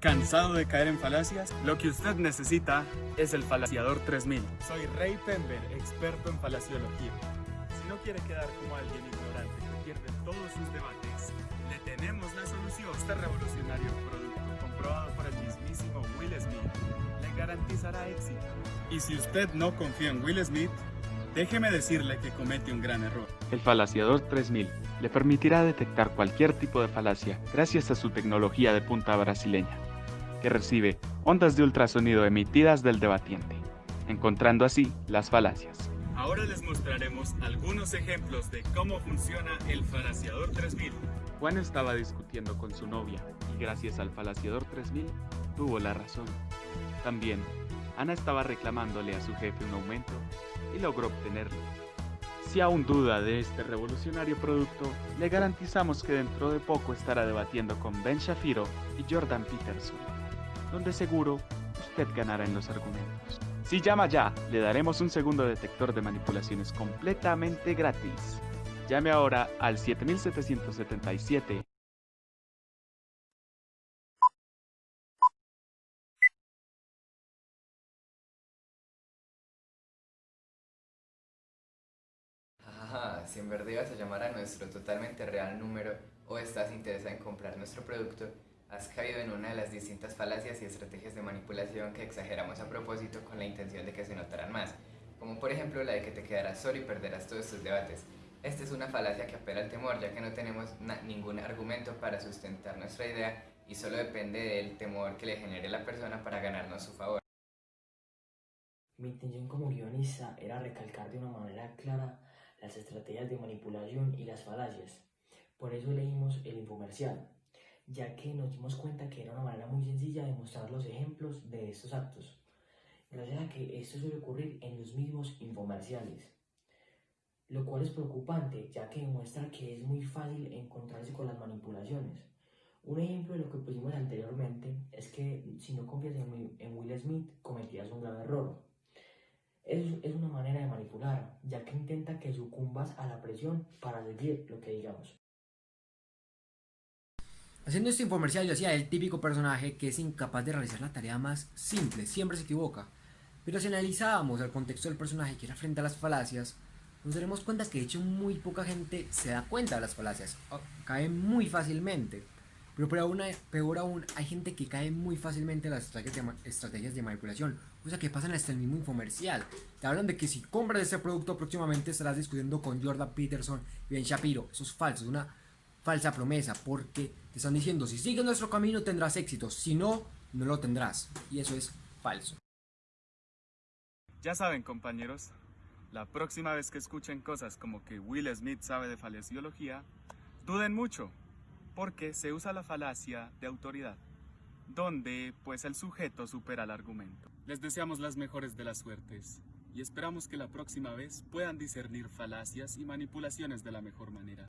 ¿Cansado de caer en falacias? Lo que usted necesita es el Falaciador 3000. Soy Ray Pember, experto en falaciología. Si no quiere quedar como alguien ignorante que pierde todos sus debates, le tenemos la solución. Este revolucionario producto, comprobado por el mismísimo Will Smith, le garantizará éxito. Y si usted no confía en Will Smith, déjeme decirle que comete un gran error. El Falaciador 3000 le permitirá detectar cualquier tipo de falacia gracias a su tecnología de punta brasileña que recibe ondas de ultrasonido emitidas del debatiente, encontrando así las falacias. Ahora les mostraremos algunos ejemplos de cómo funciona el falaciador 3000. Juan estaba discutiendo con su novia y gracias al falaciador 3000 tuvo la razón. También, Ana estaba reclamándole a su jefe un aumento y logró obtenerlo. Si aún duda de este revolucionario producto, le garantizamos que dentro de poco estará debatiendo con Ben Shapiro y Jordan Peterson donde seguro usted ganará en los argumentos. Si llama ya, le daremos un segundo detector de manipulaciones completamente gratis. Llame ahora al 7777. si en verdad ibas a llamar a nuestro totalmente real número o estás interesado en comprar nuestro producto, has caído en una de las distintas falacias y estrategias de manipulación que exageramos a propósito con la intención de que se notaran más, como por ejemplo la de que te quedarás solo y perderás todos tus debates. Esta es una falacia que apela al temor, ya que no tenemos ningún argumento para sustentar nuestra idea y solo depende del temor que le genere la persona para ganarnos su favor. Mi intención como guionista era recalcar de una manera clara las estrategias de manipulación y las falacias. Por eso leímos el infomercial, ya que nos dimos cuenta que era una manera muy sencilla de mostrar los ejemplos de estos actos, gracias a que esto suele ocurrir en los mismos infomerciales, lo cual es preocupante ya que demuestra que es muy fácil encontrarse con las manipulaciones. Un ejemplo de lo que pusimos anteriormente es que si no confías en, Will Smith cometías un grave error. Es, es una manera de manipular, ya que intenta que sucumbas a la presión para seguir lo que digamos. Haciendo este infomercial yo hacía el típico personaje que es incapaz de realizar la tarea más simple, siempre se equivoca. Pero si analizábamos el contexto del personaje que era frente a las falacias, nos daremos cuenta que de hecho muy poca gente se da cuenta de las falacias, caen muy fácilmente. Pero peor aún, peor aún, hay gente que cae muy fácilmente en las estrategias de, manipulación, cosa que pasan hasta el mismo infomercial. Te hablan de que si compras este producto próximamente estarás discutiendo con Jordan Peterson y Ben Shapiro. Eso es falso, es una falsa promesa, porque te están diciendo, si sigues nuestro camino tendrás éxito, si no, no lo tendrás. Y eso es falso. Ya saben, compañeros, la próxima vez que escuchen cosas como que Will Smith sabe de falaciología, duden mucho, porque se usa la falacia de autoridad, donde pues el sujeto supera el argumento. Les deseamos las mejores de las suertes y esperamos que la próxima vez puedan discernir falacias y manipulaciones de la mejor manera.